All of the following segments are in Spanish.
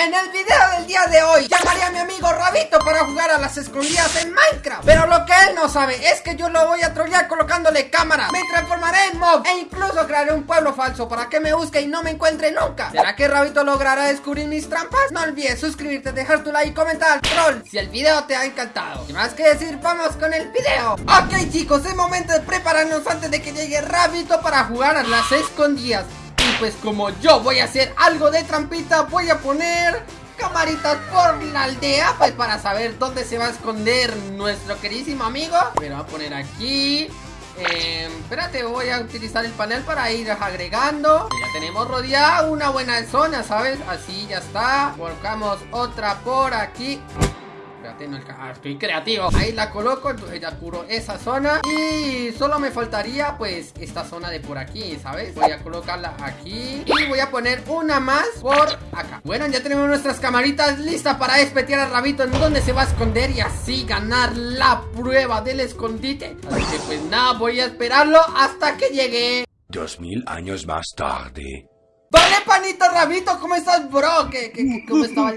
En el video del día de hoy. Llamaré a mi amigo Rabito para jugar a las escondidas en Minecraft. Pero lo que él no sabe es que yo lo voy a trollar colocándole cámaras Me transformaré en mob e incluso crearé un pueblo falso para que me busque y no me encuentre nunca. ¿Será que Rabito logrará descubrir mis trampas? No olvides suscribirte, dejar tu like y comentar. Al troll si el video te ha encantado. Sin más que decir, vamos con el video. Ok chicos, es momento de prepararnos antes de que llegue Rabito para jugar a las escondidas pues como yo voy a hacer algo de trampita Voy a poner camaritas por la aldea Pues para saber dónde se va a esconder nuestro queridísimo amigo. Pero voy a poner aquí eh, espérate, voy a utilizar el panel para ir agregando. Ya tenemos rodeada una buena zona, ¿sabes? Así ya está. Colocamos otra por aquí Ah, estoy creativo. Ahí la coloco, entonces ya curo esa zona. Y solo me faltaría pues esta zona de por aquí, ¿sabes? Voy a colocarla aquí Y voy a poner una más por acá. Bueno, ya tenemos nuestras camaritas listas para despetear al rabito En donde se va a esconder y así ganar la prueba del escondite. Así que pues nada, voy a esperarlo hasta que llegue. Dos mil años más tarde. Vale, panito rabito, ¿cómo estás, bro? ¿Qué, qué, cómo estaba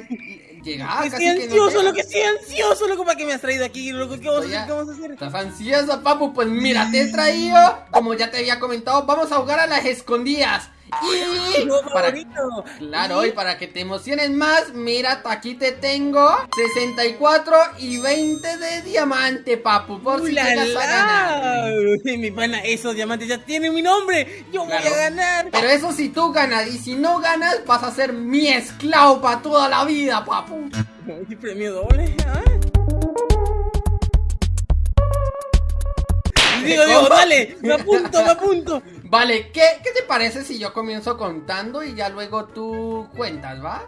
llegar. Estoy ansioso, que no loco, estoy ansioso, loco, para que me has traído aquí, loco. ¿Qué vamos, a hacer? ¿Qué vamos a hacer? ¿Estás ansioso, papu? Pues mira, te he traído, como ya te había comentado, vamos a jugar a las escondidas. Para, claro, y para que te emociones más, mira, aquí te tengo 64 y 20 de diamante, papu, por si llegas a ganar. Mi pana, esos diamantes ya tienen mi nombre, yo voy a ganar. Pero eso si tú ganas, y si no ganas, vas a ser mi esclavo para toda la vida, papu. ¿Y premio doble? ¿Ah? Digo, digo, dale, me apunto, me apunto. Vale, ¿qué, ¿qué, te parece si yo comienzo contando y ya luego tú cuentas, va?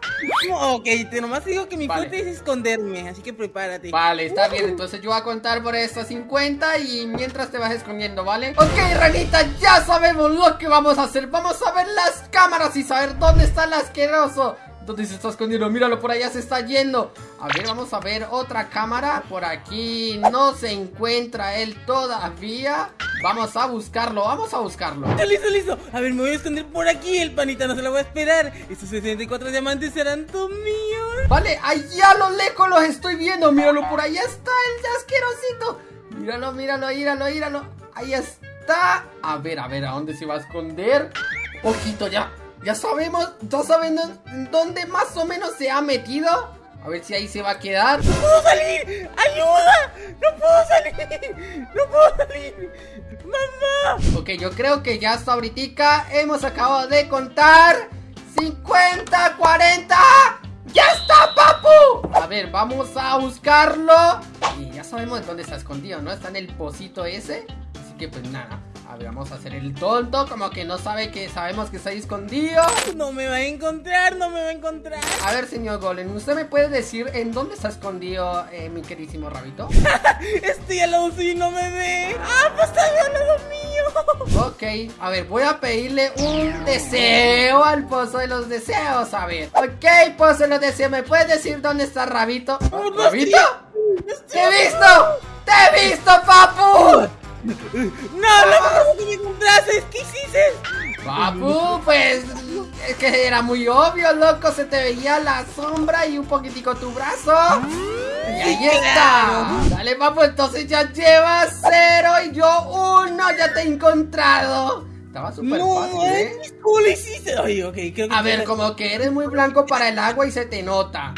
ok, te nomás digo que mi fuerte es esconderme, así que prepárate. Vale, está bien, entonces yo voy a contar por estas 50 y mientras te vas escondiendo, ¿vale? Ok, ranita, ya sabemos lo que vamos a hacer. Vamos a ver las cámaras y saber dónde está el asqueroso. ¿Dónde se está escondiendo? Míralo, por allá se está yendo A ver, vamos a ver otra cámara Por aquí no se encuentra él todavía Vamos a buscarlo, vamos a buscarlo. Listo, listo, A ver, me voy a esconder por aquí El panita no se lo voy a esperar. Estos 64 diamantes serán todos míos. Vale, allá a lo lejos los estoy viendo. Míralo, por allá está el asquerosito Míralo, míralo, míralo, míralo. Ahí está. A ver, a ver, ¿a dónde se va a esconder? Ojito, ya ya sabemos, ya saben dónde más o menos se ha metido. A ver si ahí se va a quedar. ¡No puedo salir! ¡Ayuda! ¡No puedo salir! ¡No puedo salir! ¡Mamá! Ok, yo creo que ya hasta ahorita hemos acabado de contar 50, 40 ¡Ya está, papu! A ver, vamos a buscarlo Y ya sabemos dónde está escondido, ¿no? Está en el pocito ese Así que pues nada a ver, vamos a hacer el tonto, como que no sabe que sabemos que está ahí escondido. No me va a encontrar, no me va a encontrar. A ver, señor Golem, ¿usted me puede decir en dónde está escondido eh, mi queridísimo rabito? Estoy al lado y no me ve. ¡Ah, pues está al lado mío! Ok, a ver, voy a pedirle un deseo al pozo de los deseos, a ver. Ok, pozo de los deseos, ¿me puedes decir dónde está Rabito? ¿Rabito? ¡Te he visto! ¡Te he visto, papu! ¡No, no, que me encontraste! ¿Qué hiciste? Papu, pues es que era muy obvio, loco. Se te veía la sombra y un poquitico tu brazo. Y ahí está. Dale, papu, entonces ya llevas cero y yo uno. Ya te he encontrado. Estaba súper fácil, ¿eh? ¿Cómo lo hiciste? Ay, okay, creo que A ver, como que eres muy blanco para el agua y se te nota.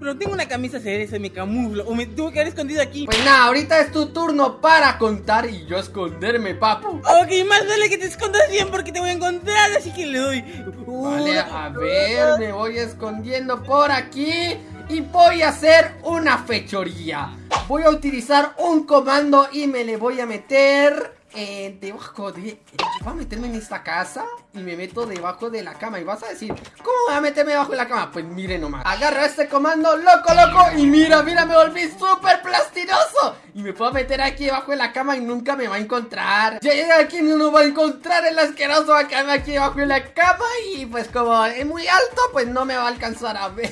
Pero tengo una camisa se me camuflo. O me tuve que haber escondido aquí. Pues nada, ahorita es tu turno para contar y yo esconderme, papu. Ok, más vale que te escondas bien porque te voy a encontrar, así que le doy. Vale, a ver, me voy escondiendo por aquí. Y voy a hacer una fechoría. Voy a utilizar un comando y me le voy a meter eh, debajo de... Voy a meterme en esta casa y me meto debajo de la cama. Y vas a decir, ¿cómo voy a meterme debajo de la cama? Pues mire nomás. Agarro este comando, loco, loco Y mira, mira, me volví súper plastinoso. Y me puedo meter aquí debajo de la cama y nunca me va a encontrar. Ya llega aquí no va a encontrar el asqueroso va a quedarme aquí debajo de la cama. Y pues como es muy alto, pues no me va a alcanzar a ver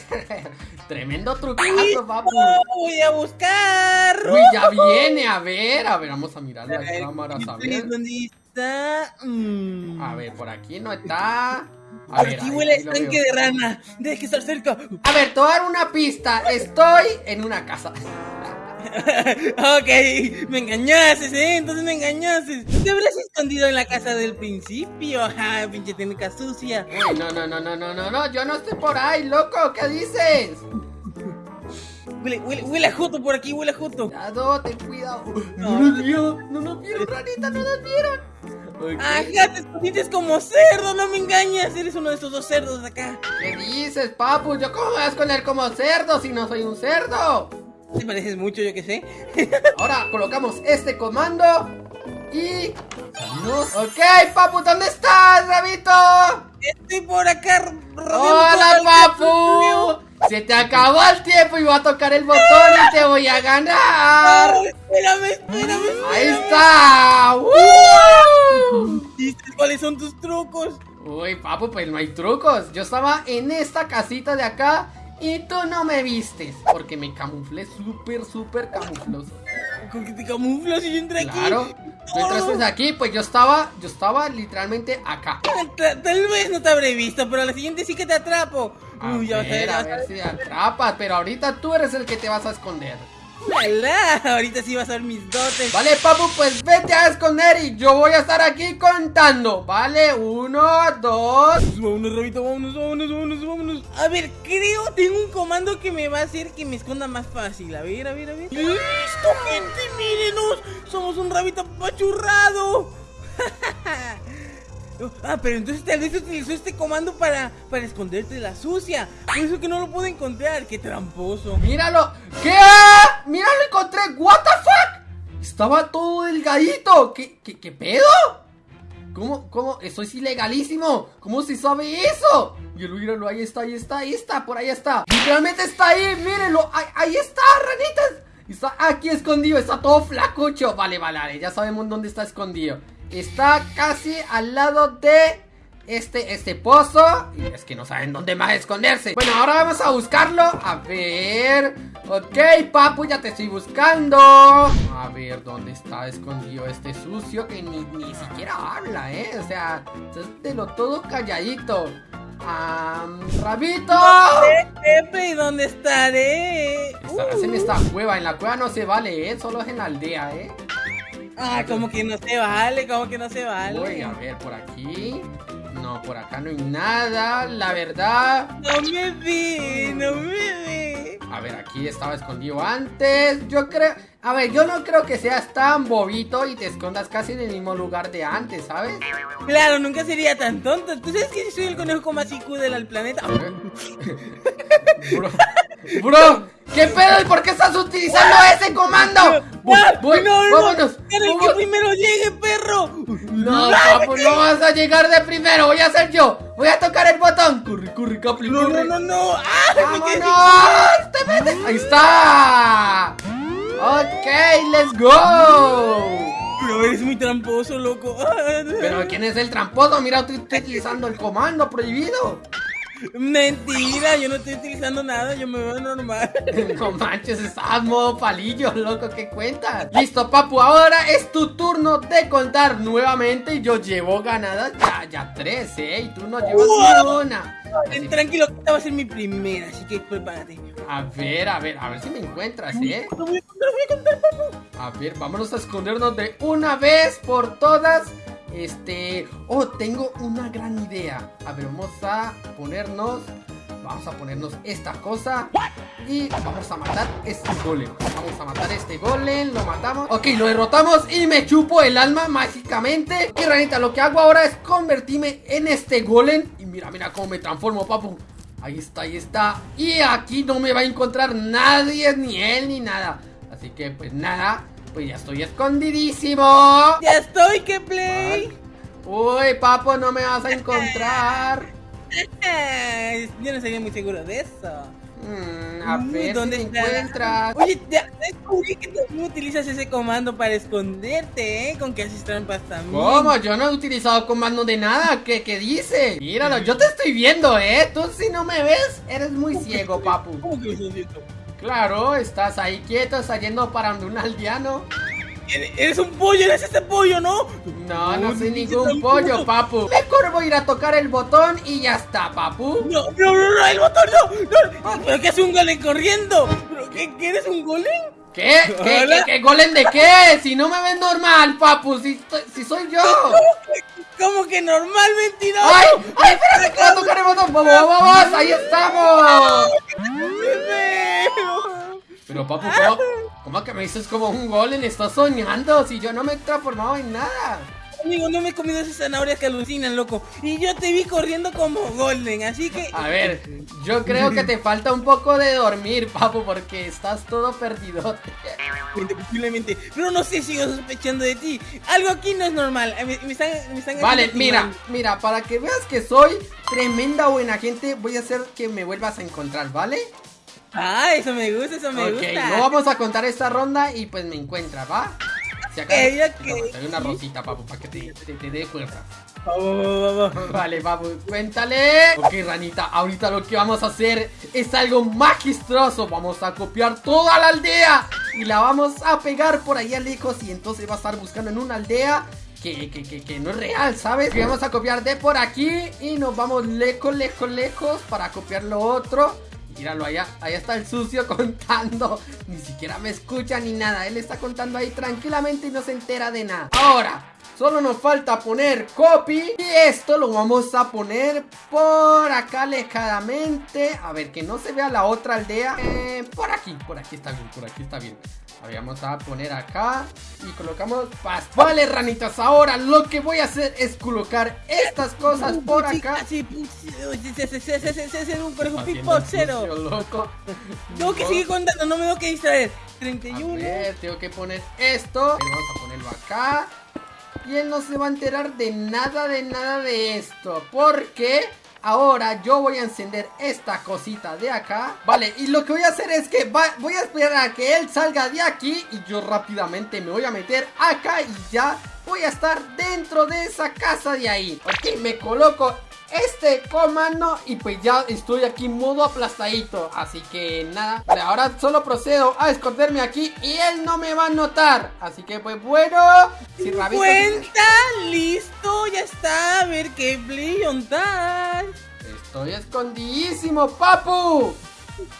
Tremendo trucazo, papu. Voy a buscar. Uy, ya viene, a ver, a ver, vamos a mirar las cámaras, a ver. ¿Dónde está? Mm. A ver, por aquí no está. A ver, aquí ahí- huele estanque de rana. Deje que estar cerca. A ver, te voy a dar una pista. Estoy en una casa. Ok, me engañaste, ¿eh? Entonces me engañaste. Te habrás escondido en la casa del principio. Ajá, pinche técnica sucia. No, no, no, no, no, no, no. Yo no estoy por ahí, loco. ¿Qué dices? Huele, huele, huele a Joto por aquí, huele a Joto. Cuidado, ten cuidado. No nos vieron, no nos vieron, ranita, no nos vieron. Ajá, te escondiste como cerdo, no me engañas. Eres uno de esos dos cerdos de acá. ¿Qué dices, papu? ¿Yo cómo me voy a esconder como cerdo si no soy un cerdo? Te pareces mucho, yo que sé. Ahora colocamos este comando y salimos. Ok, papu, ¿dónde estás, Rabito? Estoy por acá. Hola, papu. Se te acabó el tiempo y voy a tocar el botón y te voy a ganar. Oh, espérame, espérame. Ahí espérame. está. ¡Woo! ¿Dices cuáles son tus trucos? Uy, papu, pues no hay trucos. Yo estaba en esta casita de acá y tú no me vistes. Porque me camuflé súper, súper camufloso. ¿Con qué te camuflas y yo entré aquí? Claro. Tú entraste aquí, pues yo estaba, yo estaba literalmente acá. Tal, tal vez no te habré visto, pero a la siguiente sí que te atrapo. A Uy, ver, ya a ver si atrapas, pero ahorita tú eres el que te vas a esconder. Ojalá, Ahorita sí vas a ver mis dotes. Vale, papu, pues vete a esconder y yo voy a estar aquí contando. Vale, uno, dos. Vámonos, Robito, vámonos, vámonos, vámonos, vámonos. A ver, creo tengo un comando que me va a hacer que me esconda más fácil. A ver, a ver, a ver. ¡Listo, gente! ¡Mírenos! ¡Somos un rabito apachurrado! Ah, pero entonces tal vez utilizó este comando para, para esconderte de la sucia. Por eso que no lo puedo encontrar. ¡Qué tramposo! Míralo. ¿Qué? Mira, lo encontré. What the fuck? Estaba todo delgadito. ¿Qué, qué, qué pedo? ¿Cómo, cómo? Eso es ilegalísimo. ¿Cómo se sabe eso? Míralo, míralo, ahí está, ahí está, ahí está, por ahí está. Literalmente está ahí, mírenlo. Ahí, ahí está, ranitas. Está aquí escondido, está todo flacucho. Vale, vale, vale, ya sabemos dónde está escondido. Está casi al lado de este, este pozo. Y es que no saben dónde más esconderse. Bueno, ahora vamos a buscarlo. A ver. Ok, papu, ya te estoy buscando. A ver, ¿dónde está escondido este sucio que ni, ni siquiera habla, eh? O sea, de lo todo calladito. Am, Rabito. Pepe, ¿y dónde estaré? Estarás en Uh. esta cueva. En la cueva no se vale, eh. Solo es en la aldea, eh. Ah, como que no se vale, como que no se vale. Voy a ver por aquí. No, por acá no hay nada. La verdad. No me ve, no me ve. A ver, aquí estaba escondido antes. Yo creo. A ver, yo no creo que seas tan bobito y te escondas casi en el mismo lugar de antes, ¿sabes? Claro, nunca sería tan tonto. ¿Tú sabes que soy el conejo con más IQ del planeta? Bro, bro, ¿qué pedo? ¿Y por qué estás utilizando ese comando? Voy, no, no, vámonos. ¡Era el que primero llegue, perro! No, papu, no vas a llegar de primero. Voy a ser yo. Voy a tocar el botón. Corre, corre, Capli, No, no, no, no. ¡Ah! ¡Vámonos! ¡Te metes! ¡Ahí está! Ok, let's go. Pero eres muy tramposo, loco. Pero ¿quién es el tramposo? Mira, estoy utilizando el comando prohibido. Mentira, yo no estoy utilizando nada, yo me veo normal. No manches, estás modo palillo, loco, ¿qué cuentas? Listo, papu, ahora es tu turno de contar nuevamente. y Yo llevo ganadas ya, ya tres, ¿eh? Y tú no llevas ni una. Así- Tranquilo, esta va a ser mi primera, así que prepárate. A ver, a ver, a ver si me encuentras, ¿eh? Lo voy a contar, voy a contar, papu. A ver, vámonos a escondernos de una vez por todas. Este. Oh, tengo una gran idea. A ver, vamos a ponernos. Vamos a ponernos esta cosa. Y vamos a matar este golem. Vamos a matar este golem. Lo matamos. Ok, lo derrotamos. Y me chupo el alma mágicamente. Y ranita, lo que hago ahora es convertirme en este golem. Y mira, mira cómo me transformo, papu. Ahí está, ahí está. Y aquí no me va a encontrar nadie, ni él, ni nada. Así que, pues nada. Pues ya estoy escondidísimo. Ya estoy, que play. Uy, papo, no me vas a encontrar. Yo no sería muy seguro de eso. Mm, a ver ¿dónde si está? encuentras. Oye, ya descubrí que también utilizas ese comando para esconderte, ¿eh? Con que haces trampas también. ¿Cómo? Yo no he utilizado comando de nada. ¿Qué, qué dice? Míralo, yo te estoy viendo, ¿eh? Tú si no me ves, eres muy ciego, papu. ¿Cómo que lo estás viendo? Claro, estás ahí quieto, saliendo para donde un aldeano. Eres un pollo, eres este pollo, ¿no? No, no soy ningún tramposo. pollo, papu. Mejor voy a ir a tocar el botón y ya está, papu. No, no, no, no, el botón no, no. ¿Pero qué hace un golem corriendo? ¿Pero qué, qué eres un golem? ¿Qué? ¿Qué, qué, qué golem de qué? Si no me ves normal, papu, si, estoy- si soy yo. ¿Cómo que normal, mentiroso? ¡Ay! ¡Ay, espérate que voy a tocar el botón! ¡Vamos, vamos, vamos! ¡Ahí estamos! Pero, papu, ¿cómo, cómo que me dices como un golem? Estás soñando si yo no me he transformado en nada. Amigo, no me he comido esas zanahorias que alucinan, loco. Y yo te vi corriendo como golden, así que... A ver, yo creo que te falta un poco de dormir, papu, porque estás todo perdidote. Posiblemente. Pero no sé, sigo sospechando de ti. Algo aquí no es normal. Eh, Me, me están, me están Vale, mira, mal. mira, para que veas que soy tremenda buena gente, voy a hacer que me vuelvas a encontrar, ¿vale? Ah, eso me gusta, eso me ok, gusta. no vamos a contar esta ronda y pues me encuentras, ¿va? Si acaso, Eh, no, te doy una rosita, papu, para que te, te, te dé fuerza. Vamos, vamos, vamos. Vale, papu, cuéntale. Ok, ranita, ahorita lo que vamos a hacer es algo magistroso. Vamos a copiar toda la aldea y la vamos a pegar por allá lejos y entonces va a estar buscando en una aldea que, que, que, que no es real, ¿sabes? Que vamos a copiar de por aquí y nos vamos lejos, lejos, lejos para copiar lo otro. Míralo allá, ahí está el sucio contando. Ni siquiera me escucha ni nada. Él está contando ahí tranquilamente y no se entera de nada. Ahora, solo nos falta poner copy. Y esto lo vamos a poner por acá alejadamente. A ver, que no se vea la otra aldea. Eh, por aquí, por aquí está bien, por aquí está bien. A vamos a poner acá y colocamos paz. Vale, ranitas, ahora lo que voy a hacer es colocar estas cosas por acá. Sí, sí, se- se- se- se- se- se- se- un conejo Haciendo el pipocero. sucio, loco. Tengo que seguir contando, no me tengo que distraer. A 31. ver, tengo que poner esto. Vamos a ponerlo acá. Y él no se va a enterar de nada, de nada de esto. Porque ahora yo voy a encender esta cosita de acá. Vale, y lo que voy a hacer es que va- voy a esperar a que él salga de aquí. Y yo rápidamente me voy a meter acá y ya voy a estar dentro de esa casa de ahí. Ok, me coloco este comando y pues ya estoy aquí modo aplastadito Así que nada, ahora solo procedo a esconderme aquí y él no me va a notar Así que pues bueno, si Rabito... Cuenta, listo, ya está. A ver qué play on estás. Estoy escondidísimo, papu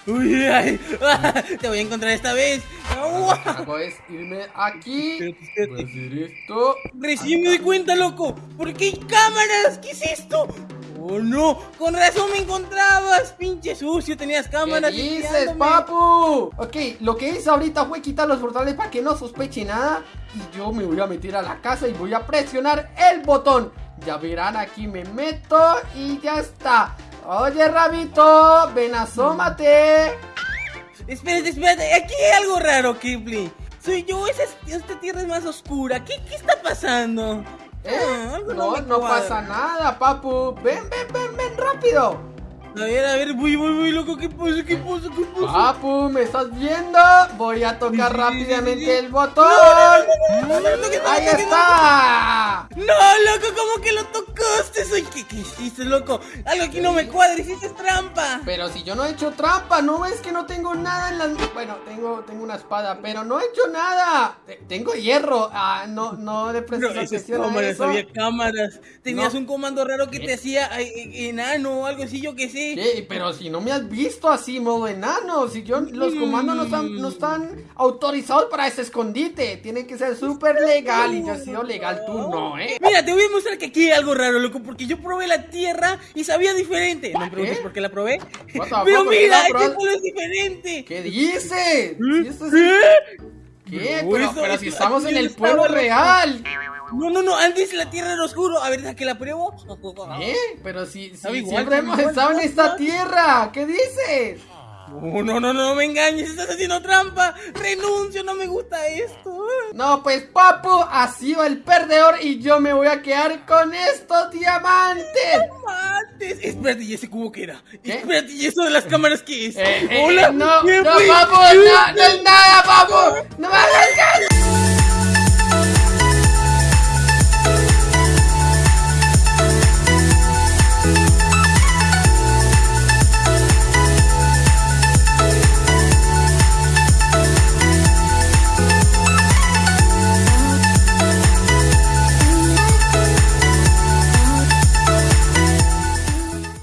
Uy, ay, te voy a encontrar esta vez. Lo que hago es irme aquí hacer esto Recién me doy cuenta, loco. ¿Por qué hay cámaras? ¿Qué es esto? Oh no, con razón me encontrabas, pinche sucio, tenías ¿Qué cámaras. dices, espiándome. papu? Ok, lo que hice ahorita fue quitar los portales para que no sospeche nada Y yo me voy a meter a la casa y voy a presionar el botón Ya verán, aquí me meto y ya está Oye, Rabito, ven asómate Espérate, espérate, aquí hay algo raro, Kipling. Soy yo, esa, esta tierra es más oscura. ¿Qué, qué está pasando? ¿Eh? Ah, algo No, no cuadra. pasa nada, papu Ven, ven, ven, ven, rápido A ver, a ver, voy, voy, voy, loco, ¿qué pasa? ¿Qué pasa? ¿Qué pasa? Papu, ¿me estás viendo? Voy a tocar rápidamente el botón No, no, no, no, no, ¡Ahí no, no, está! No, loco, ¿cómo que lo tocaste? Soy, ¿qué, qué hiciste, loco? Algo aquí no me cuadra, hiciste trampa. Pero si yo no he hecho trampa, ¿no ves que no tengo nada en las... Bueno, tengo, tengo una espada, pero no he hecho nada. Te- tengo hierro. Ah, no, no le Pero esas atención a cámaras, eso. había cámaras. Tenías No. un comando raro que ¿Qué? te hacía eh, enano o algo así, yo que sé. Pero si no me has visto así, modo enano. Si yo, los comandos no están, no están autorizados para ese escondite. Tiene que ser súper legal. Y yo he sido legal, tú no, ¿eh? Mira, te voy a mostrar que aquí hay algo raro, loco, porque yo probé la tierra y sabía diferente. No me preguntes ¿Qué? por qué la probé. Pero fuck, ¿por qué mira, la este probaste? pueblo es diferente. ¿Qué dices? ¿Eh? Si esto es- ¿Qué? ¿Qué? Pero, pero si estamos en el pueblo real. No, no, no, antes la tierra era oscuro. A ver, ¿a que la pruebo? ¿Eh? Pero si, si igual, siempre hemos igual, estado en esta tierra. ¿Qué dices? No, no, no, no me engañes, estás haciendo trampa. Renuncio, no me gusta esto. No, pues papu, así va el perdedor y yo me voy a quedar con estos diamantes. Mates. Espérate, ¿y ese cubo qué era? ¿Qué? Espérate, ¿y eso de las cámaras qué es? Eh, eh, Hola, no, ¿qué no, fue? papu, no, no es nada, papu. No me hagas caso.